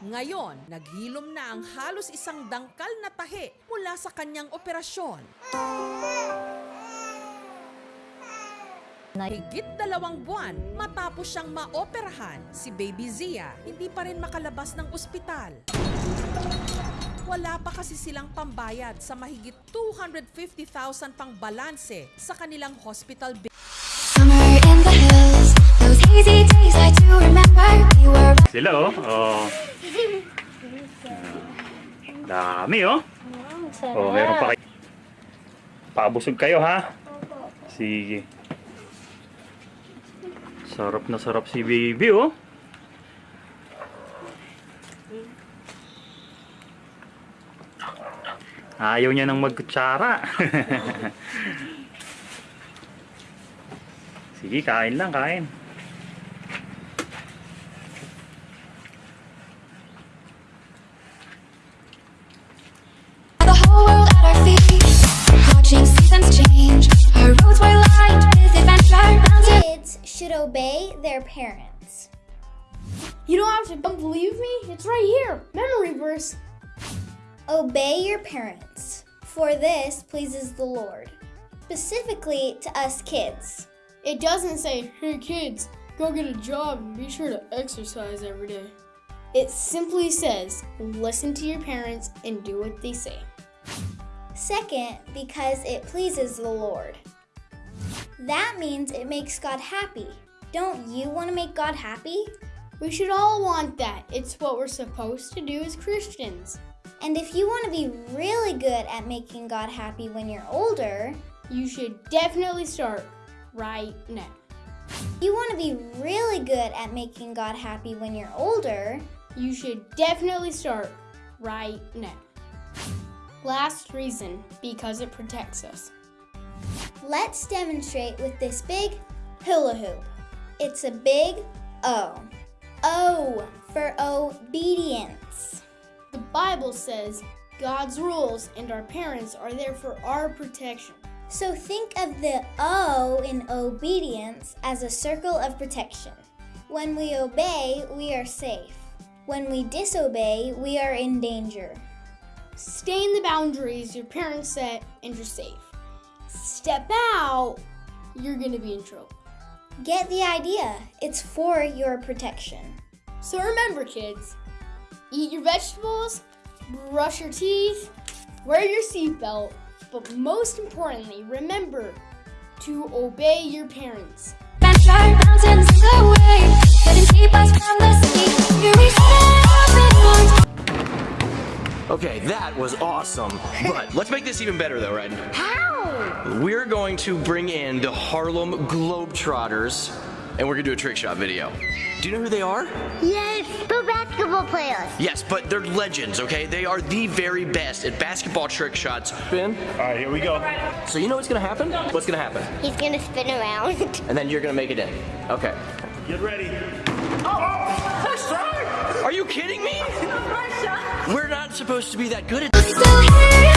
Ngayon, naghilom na ang halos isang dangkal na tahi mula sa kanyang operasyon. Higit dalawang buwan matapos siyang maoperahan, si Baby Zia hindi pa rin makalabas ng ospital. Wala pa kasi silang pambayad sa mahigit 250,000 pang balanse sa kanilang hospital bill. Somewhere in the Dami oh. Oh, meron pa kayo. Pabusog kayo ha. Sige. Sarap na sarap si baby oh. Ayaw niya nang magkutsara. Sige, kain lang, kain. Should obey their parents. You don't have to believe me? It's right here. Memory verse. Obey your parents, for this pleases the Lord. Specifically to us kids. It doesn't say, hey kids, go get a job and be sure to exercise every day. It simply says, listen to your parents and do what they say. Second, because it pleases the Lord. That means it makes God happy. Don't you want to make God happy? We should all want that. It's what we're supposed to do as Christians. And if you want to be really good at making God happy when you're older, You should definitely start right now. you want to be really good at making God happy when you're older, You should definitely start right now. Last reason, because it protects us. Let's demonstrate with this big hula hoop. It's a big O. O for obedience. The Bible says God's rules and our parents are there for our protection. So think of the O in obedience as a circle of protection. When we obey, we are safe. When we disobey, we are in danger. Stay in the boundaries your parents set and you're safe. Step out, you're gonna be in trouble. Get the idea. It's for your protection. So remember, kids, eat your vegetables, brush your teeth, wear your seatbelt, but most importantly, remember to obey your parents. That was awesome. But let's make this even better though, Red. How? We're going to bring in the Harlem Globetrotters and we're gonna do a trick shot video. Do you know who they are? Yes, the basketball players. Yes, but they're legends, okay? They are the very best at basketball trick shots. Spin. All right, here we go. So you know what's gonna happen? What's gonna happen? He's gonna spin around. And then you're gonna make it in. Okay. Get ready. Oh, Are you kidding me? We're not supposed to be that good at.